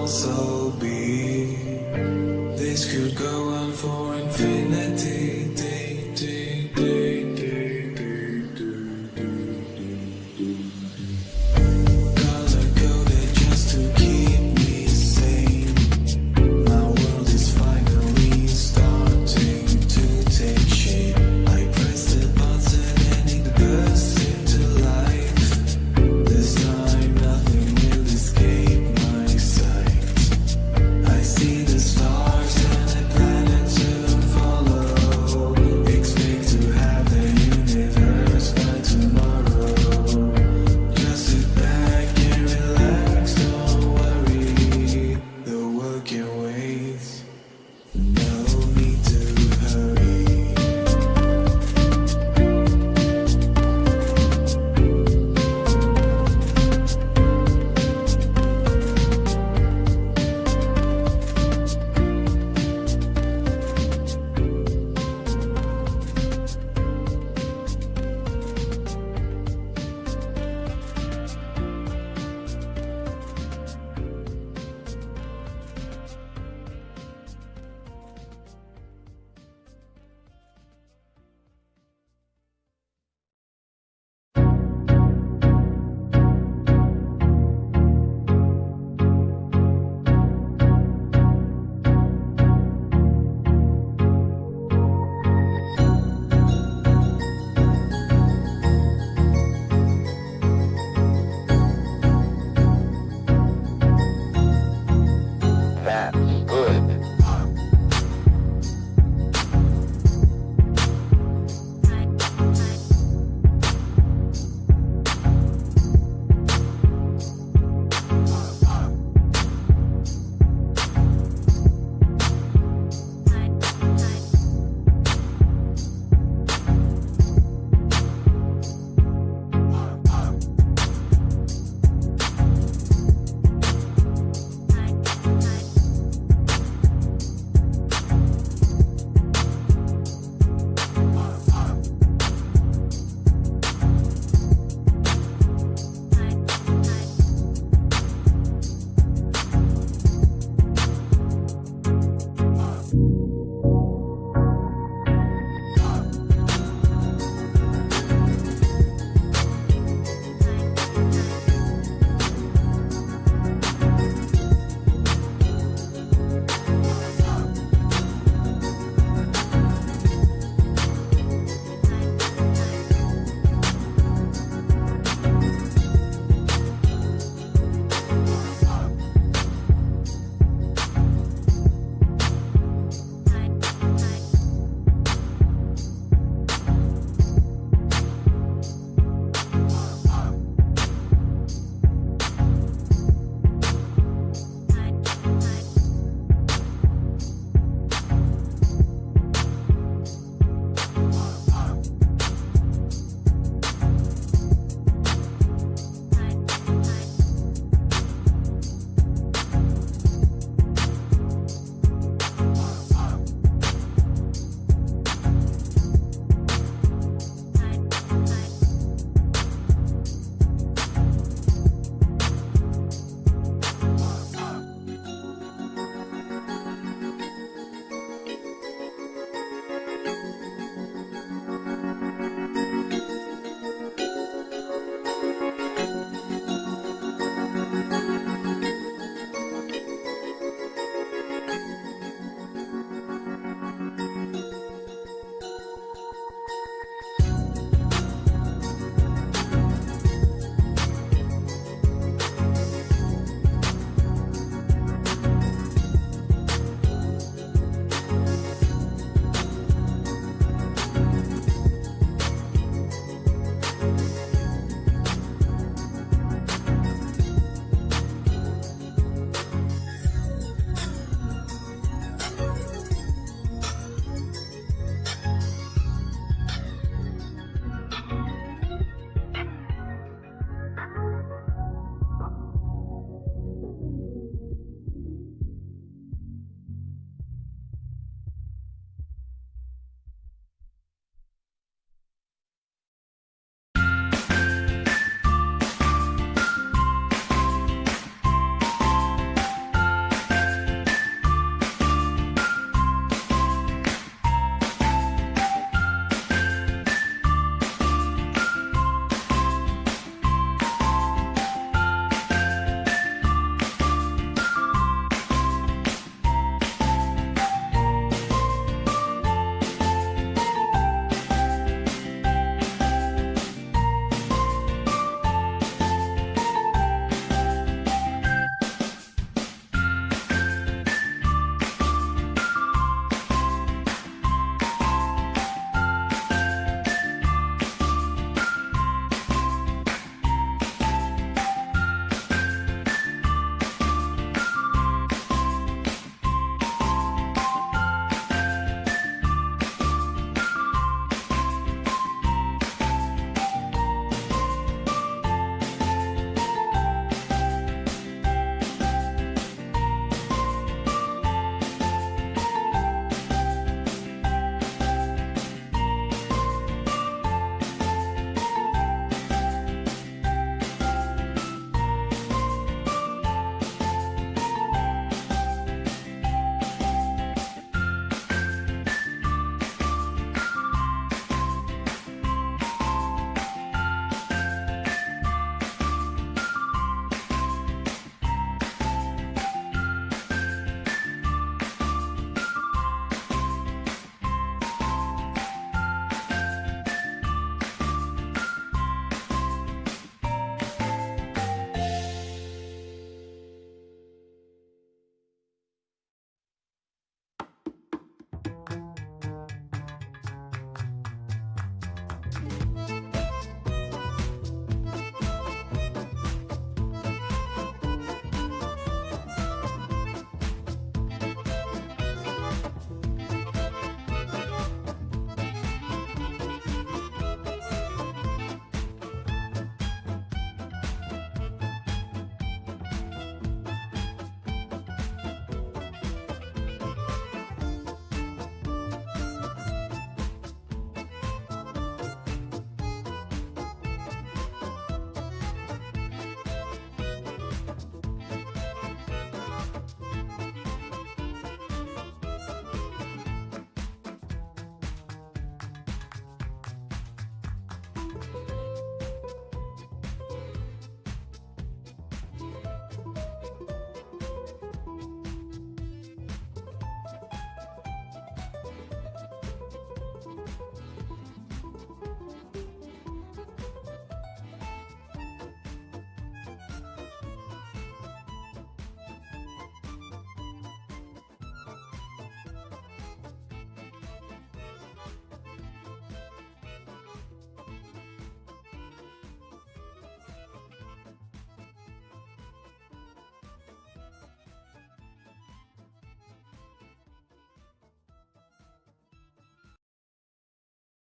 also be. This could go on for infinity.